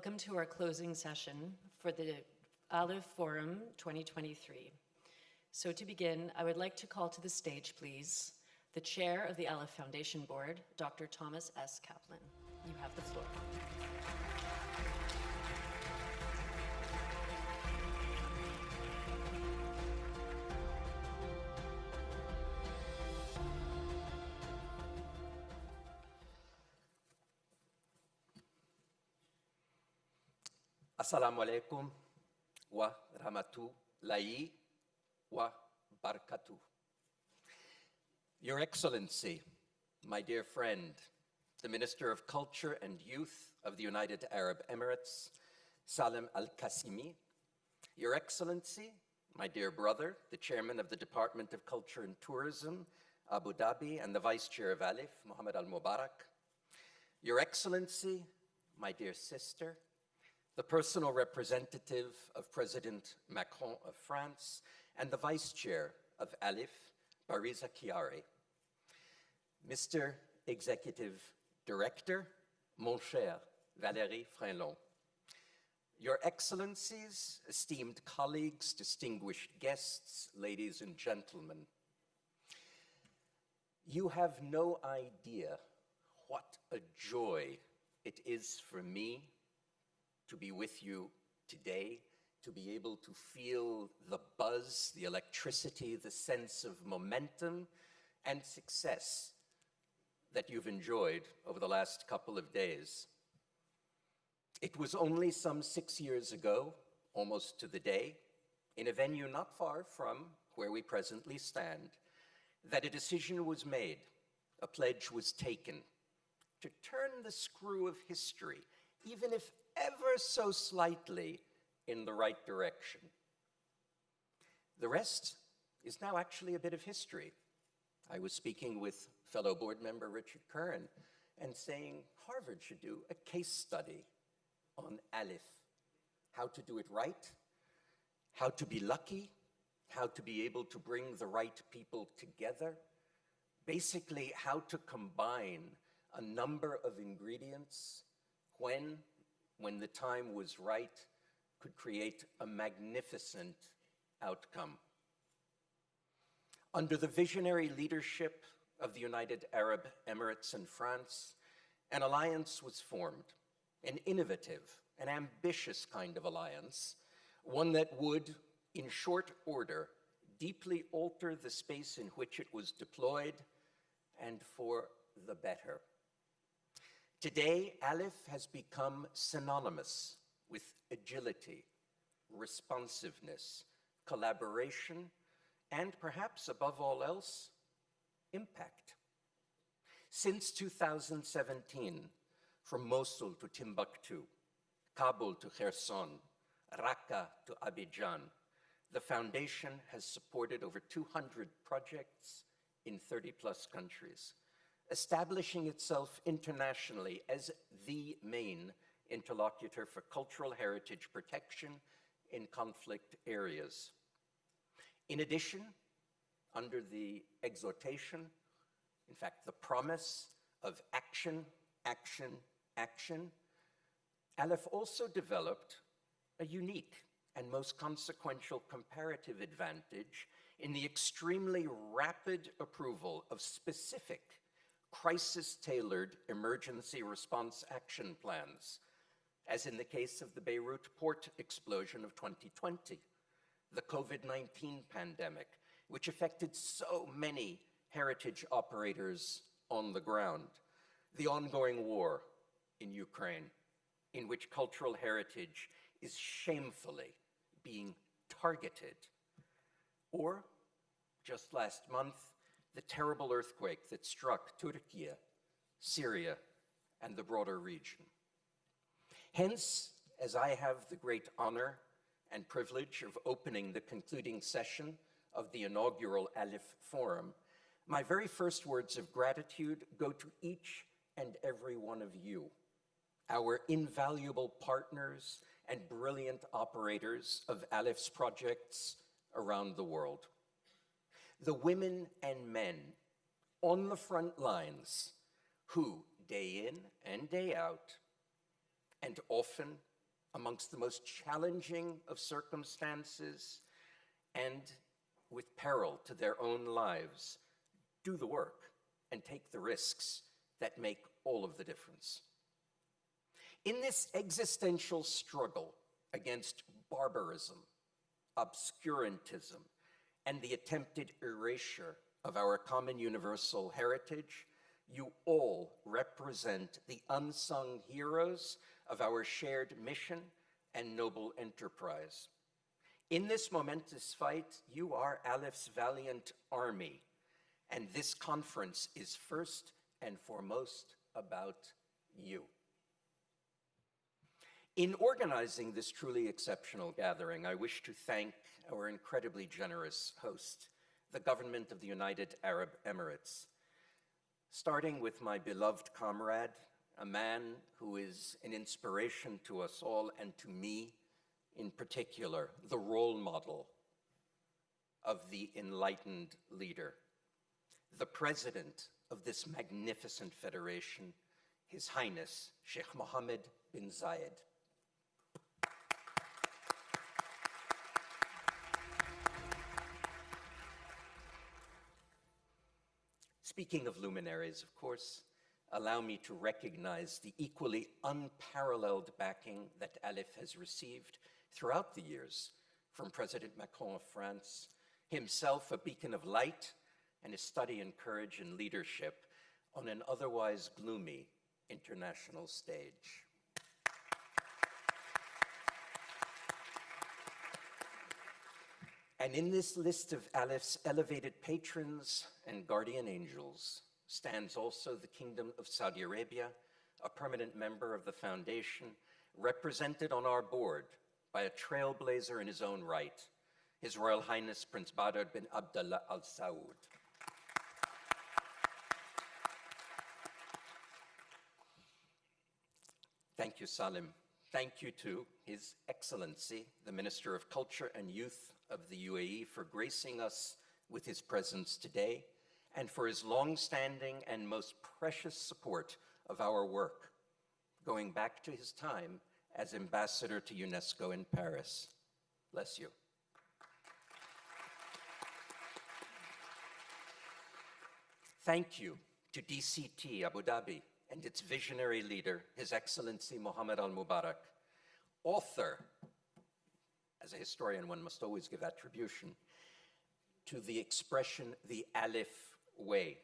Welcome to our closing session for the ALIPH Forum 2023. So to begin, I would like to call to the stage, please, the chair of the ALIPH Foundation Board, Dr. Thomas S. Kaplan. You have the floor. Assalamu alaikum wa rahmatullahi wa barakatuh. Your Excellency, my dear friend, the Minister of Culture and Youth of the United Arab Emirates, Salem Al-Qasimi, Your Excellency, my dear brother, the Chairman of the Department of Culture and Tourism, Abu Dhabi, and the Vice Chair of ALIPH, Mohammed Al-Mubarak, Your Excellency, my dear sister, the personal representative of President Macron of France, and the Vice Chair of ALIPH, Bariza Khiari, Mr. Executive Director, mon cher Valéry Freland, Your Excellencies, esteemed colleagues, distinguished guests, ladies and gentlemen, you have no idea what a joy it is for me to be with you today, to be able to feel the buzz, the electricity, the sense of momentum and success that you've enjoyed over the last couple of days. It was only some six years ago, almost to the day, in a venue not far from where we presently stand, that a decision was made, a pledge was taken to turn the screw of history, even if ever so slightly, in the right direction. The rest is now actually a bit of history. I was speaking with fellow board member Richard Kurin and saying Harvard should do a case study on ALIPH, how to do it right, how to be lucky, how to be able to bring the right people together, basically how to combine a number of ingredients when, when the time was right, could create a magnificent outcome. Under the visionary leadership of the United Arab Emirates and France, an alliance was formed, an innovative, an ambitious kind of alliance, one that would, in short order, deeply alter the space in which it was deployed and for the better. Today, ALIPH has become synonymous with agility, responsiveness, collaboration, and perhaps above all else, impact. Since 2017, from Mosul to Timbuktu, Kabul to Kherson, Raqqa to Abidjan, the foundation has supported over 200 projects in 30 plus countries, establishing itself internationally as the main interlocutor for cultural heritage protection in conflict areas. In addition, under the exhortation, in fact, the promise of action, action, action, ALIPH also developed a unique and most consequential comparative advantage in the extremely rapid approval of specific crisis-tailored emergency response action plans, as in the case of the Beirut port explosion of 2020, the COVID-19 pandemic, which affected so many heritage operators on the ground, the ongoing war in Ukraine, in which cultural heritage is shamefully being targeted, or just last month, the terrible earthquake that struck Turkey, Syria, and the broader region. Hence, as I have the great honor and privilege of opening the concluding session of the inaugural ALIPH Forum, my very first words of gratitude go to each and every one of you, our invaluable partners and brilliant operators of ALIPH's projects around the world. The women and men on the front lines who, day in and day out, and often amongst the most challenging of circumstances and with peril to their own lives, do the work and take the risks that make all of the difference. In this existential struggle against barbarism, obscurantism, and the attempted erasure of our common universal heritage, you all represent the unsung heroes of our shared mission and noble enterprise. In this momentous fight, you are ALIPH's valiant army, and this conference is first and foremost about you. In organizing this truly exceptional gathering, I wish to thank our incredibly generous host, the government of the United Arab Emirates, starting with my beloved comrade, a man who is an inspiration to us all and to me in particular, the role model of the enlightened leader, the president of this magnificent federation, His Highness Sheikh Mohammed bin Zayed. Speaking of luminaries, of course, allow me to recognize the equally unparalleled backing that ALIPH has received throughout the years from President Macron of France, himself a beacon of light and his study in courage and leadership on an otherwise gloomy international stage. And in this list of ALIPH's elevated patrons and guardian angels stands also the Kingdom of Saudi Arabia, a permanent member of the foundation, represented on our board by a trailblazer in his own right, His Royal Highness Prince Badr bin Abdullah Al Saud. Thank you, Salim. Thank you to His Excellency, the Minister of Culture and Youth of the UAE, for gracing us with his presence today and for his long-standing and most precious support of our work, going back to his time as ambassador to UNESCO in Paris. Bless you. Thank you to DCT Abu Dhabi and its visionary leader, His Excellency Mohammed Al Mubarak, author, as a historian, one must always give attribution, to the expression the ALIPH way,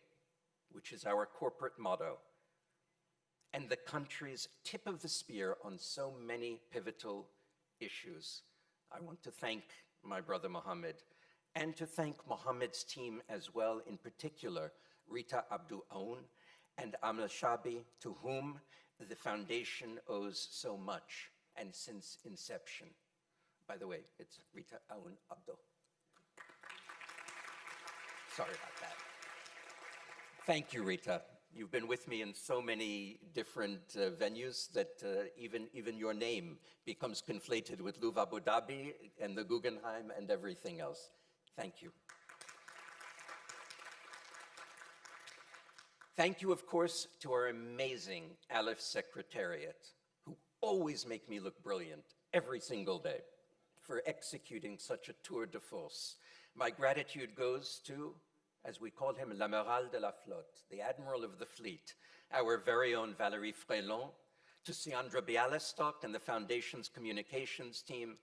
which is our corporate motto, and the country's tip of the spear on so many pivotal issues. I want to thank my brother Mohammed and to thank Mohammed's team as well, in particular, Rita Abdul Aoun and Amal Shabi, to whom the foundation owes so much and since inception. By the way, it's Rita Aoun Abdul. Sorry about that. Thank you, Rita. You've been with me in so many different uh, venues that uh, even, even your name becomes conflated with Louvre Abu Dhabi and the Guggenheim and everything else. Thank you. Thank you, of course, to our amazing ALIPH Secretariat, who always make me look brilliant every single day for executing such a tour de force. My gratitude goes to as we call him l'amiral de la flotte, the admiral of the fleet, our very own Valéry Freland, to Siandra Bialystok and the Foundation's communications team,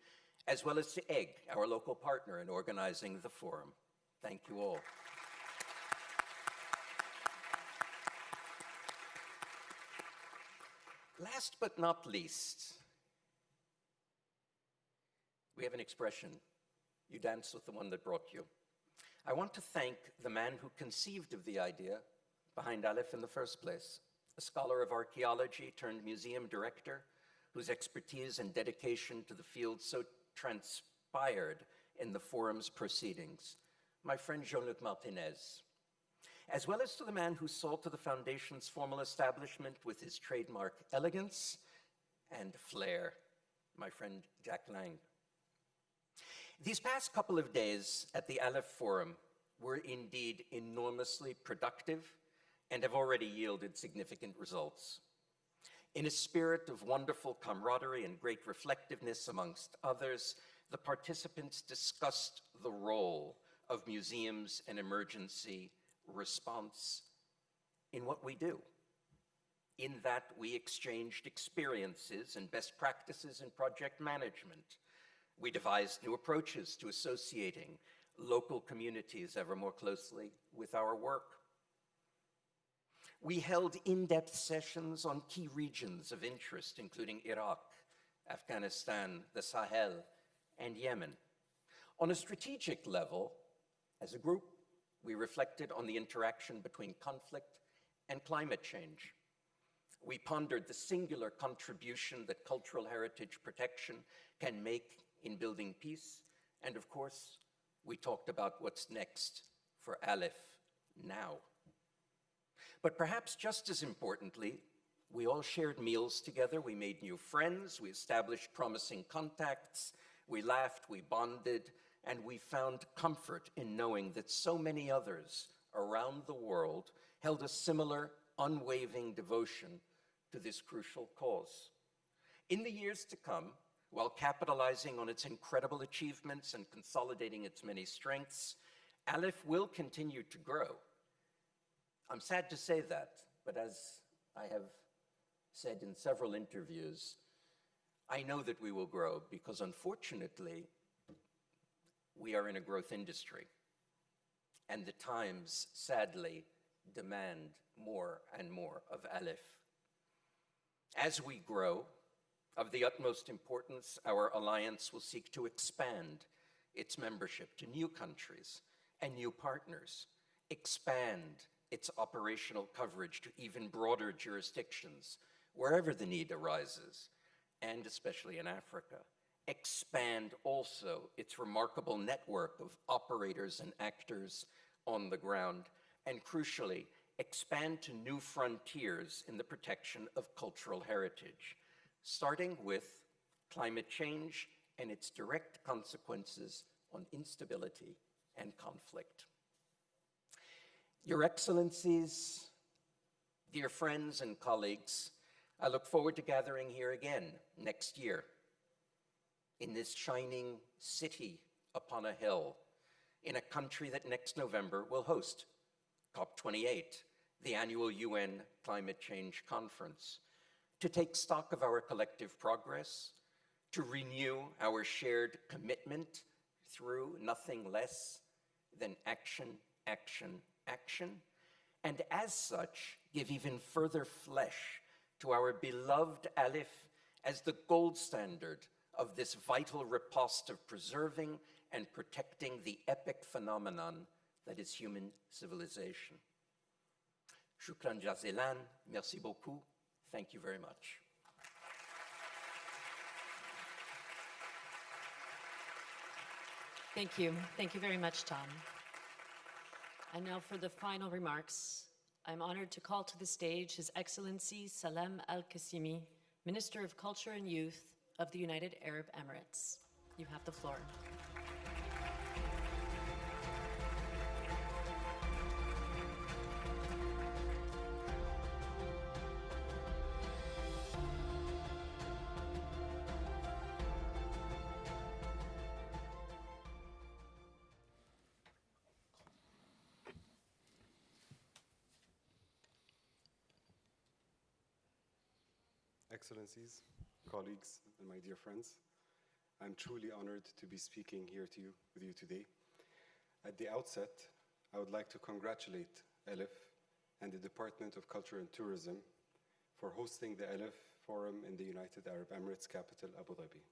as well as to EGG, our local partner in organizing the forum. Thank you all. Last but not least, we have an expression, you dance with the one that brought you. I want to thank the man who conceived of the idea behind ALIPH in the first place, a scholar of archaeology turned museum director whose expertise and dedication to the field so transpired in the forum's proceedings, my friend Jean-Luc Martinez, as well as to the man who saw to the foundation's formal establishment with his trademark elegance and flair, my friend Jack Lang. These past couple of days at the ALIPH Forum were indeed enormously productive and have already yielded significant results. In a spirit of wonderful camaraderie and great reflectiveness amongst others, the participants discussed the role of museums and emergency response in what we do. In that we exchanged experiences and best practices in project management. We devised new approaches to associating local communities ever more closely with our work. We held in-depth sessions on key regions of interest, including Iraq, Afghanistan, the Sahel, and Yemen. On a strategic level, as a group, we reflected on the interaction between conflict and climate change. We pondered the singular contribution that cultural heritage protection can make in building peace. And of course, we talked about what's next for ALIPH now. But perhaps just as importantly, we all shared meals together, we made new friends, we established promising contacts, we laughed, we bonded, and we found comfort in knowing that so many others around the world held a similar unwavering devotion to this crucial cause. In the years to come, while capitalizing on its incredible achievements and consolidating its many strengths, ALIPH will continue to grow. I'm sad to say that, but as I have said in several interviews, I know that we will grow because unfortunately, we are in a growth industry. And the times, sadly, demand more and more of ALIPH. As we grow, of the utmost importance, our alliance will seek to expand its membership to new countries and new partners, expand its operational coverage to even broader jurisdictions, wherever the need arises, and especially in Africa. Expand also its remarkable network of operators and actors on the ground, and crucially, expand to new frontiers in the protection of cultural heritage, starting with climate change and its direct consequences on instability and conflict. Your Excellencies, dear friends and colleagues, I look forward to gathering here again next year in this shining city upon a hill in a country that next November will host COP28, the annual UN Climate Change Conference, to take stock of our collective progress, to renew our shared commitment through nothing less than action, action, action, and as such, give even further flesh to our beloved ALIPH as the gold standard of this vital riposte of preserving and protecting the epic phenomenon that is human civilization. Shukran jazilan, merci beaucoup, thank you very much. Thank you. Thank you very much, Tom. And now for the final remarks, I'm honored to call to the stage His Excellency Salem Al-Qasimi, Minister of Culture and Youth of the United Arab Emirates. You have the floor. Excellencies, colleagues, and my dear friends, I'm truly honored to be speaking here to you, with you today. At the outset, I would like to congratulate ALIPH and the Department of Culture and Tourism for hosting the ALIPH Forum in the United Arab Emirates capital, Abu Dhabi.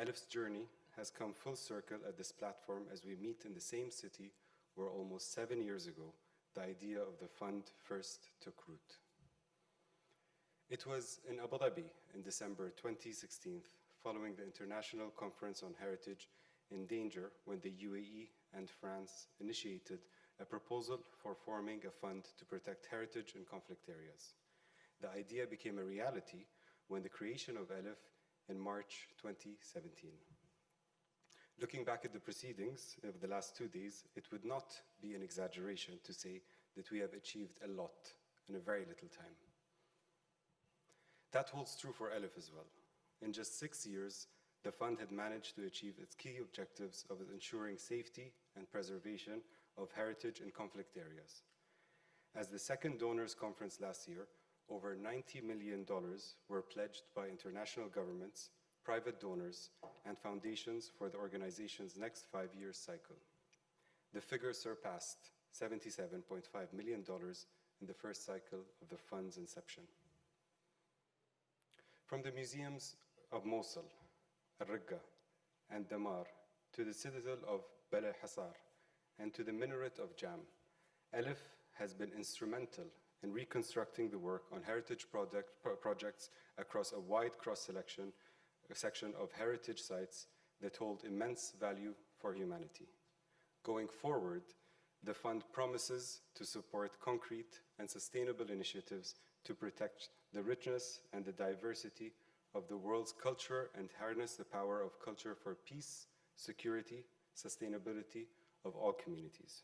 ALIPH's journey has come full circle at this platform as we meet in the same city where almost seven years ago, the idea of the fund first took root. It was in Abu Dhabi in December 2016, following the International Conference on Heritage in Danger, when the UAE and France initiated a proposal for forming a fund to protect heritage in conflict areas. The idea became a reality when the creation of ALIPH in March 2017. Looking back at the proceedings of the last two days, it would not be an exaggeration to say that we have achieved a lot in a very little time. That holds true for ALIPH as well. In just six years, the fund had managed to achieve its key objectives of ensuring safety and preservation of heritage in conflict areas. As the second donors conference last year, over $90 million were pledged by international governments, private donors, and foundations for the organization's next five-year cycle. The figure surpassed $77.5 million in the first cycle of the fund's inception. From the museums of Mosul, Al-Raqqa, and Dhamar, to the citadel of Bala Hissar, and to the minaret of Jam, ALIPH has been instrumental in reconstructing the work on heritage project, pro projects across a wide cross-selection section of heritage sites that hold immense value for humanity. Going forward, the fund promises to support concrete and sustainable initiatives to protect the richness and the diversity of the world's culture and harness the power of culture for peace, security, sustainability of all communities.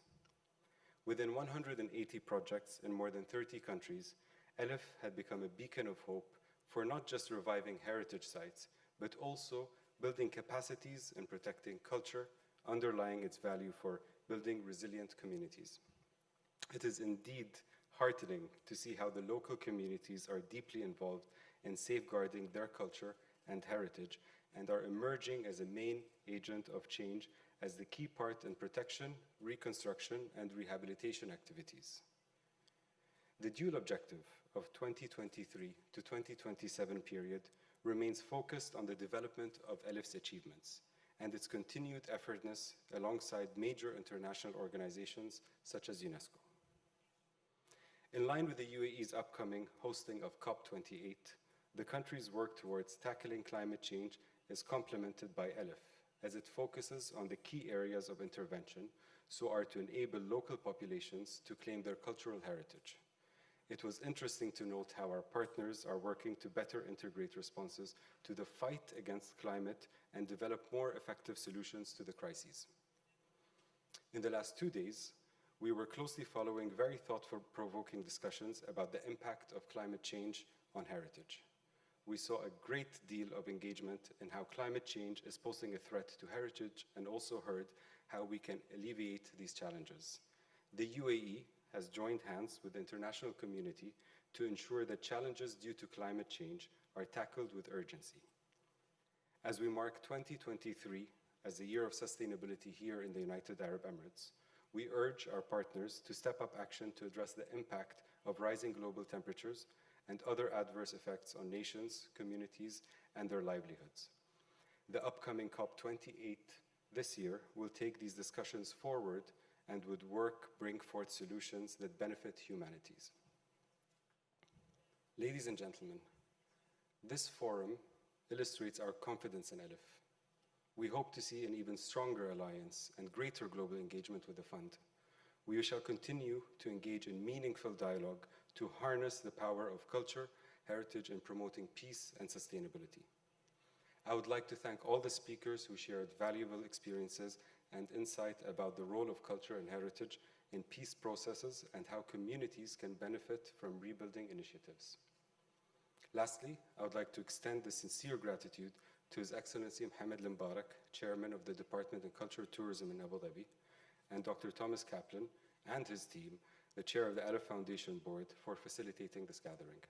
Within 180 projects in more than 30 countries, ALIPH had become a beacon of hope for not just reviving heritage sites, but also building capacities and protecting culture, underlying its value for building resilient communities. It is indeed heartening to see how the local communities are deeply involved in safeguarding their culture and heritage and are emerging as a main agent of change as the key part in protection, reconstruction, and rehabilitation activities. The dual objective of 2023 to 2027 period remains focused on the development of ALIPH's achievements and its continued effortness alongside major international organizations such as UNESCO. In line with the UAE's upcoming hosting of COP28, the country's work towards tackling climate change is complemented by ALIPH, as it focuses on the key areas of intervention so are to enable local populations to claim their cultural heritage. It was interesting to note how our partners are working to better integrate responses to the fight against climate and develop more effective solutions to the crises. In the last two days, we were closely following very thought-provoking discussions about the impact of climate change on heritage. We saw a great deal of engagement in how climate change is posing a threat to heritage and also heard how we can alleviate these challenges. The UAE has joined hands with the international community to ensure that challenges due to climate change are tackled with urgency. As we mark 2023 as the year of sustainability here in the United Arab Emirates, we urge our partners to step up action to address the impact of rising global temperatures and other adverse effects on nations, communities, and their livelihoods. The upcoming COP28 this year will take these discussions forward and would work bring forth solutions that benefit humanities. Ladies and gentlemen, this forum illustrates our confidence in ALIPH. We hope to see an even stronger alliance and greater global engagement with the fund. We shall continue to engage in meaningful dialogue to harness the power of culture, heritage, and promoting peace and sustainability. I would like to thank all the speakers who shared valuable experiences and insight about the role of culture and heritage in peace processes and how communities can benefit from rebuilding initiatives. Lastly, I would like to extend the sincere gratitude to His Excellency Mohammed Al-Mubarak, Chairman of the Department of Culture Tourism in Abu Dhabi, and Dr. Thomas Kaplan and his team, the Chair of the Arab Foundation Board, for facilitating this gathering.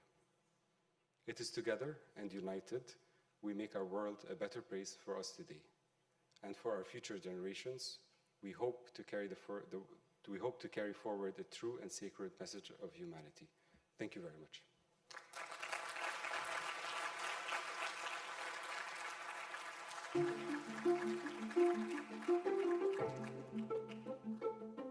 It is together and united we make our world a better place for us today. And for our future generations, we hope to carry, the, the, we hope to carry forward a true and sacred message of humanity. Thank you very much. Thank you.